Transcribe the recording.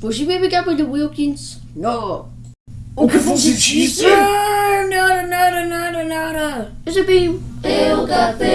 Você vai brigar com the Wilkins? No. O que você disse? No! Nada, nada, nada, nada. Eu sei bem. Eu capei.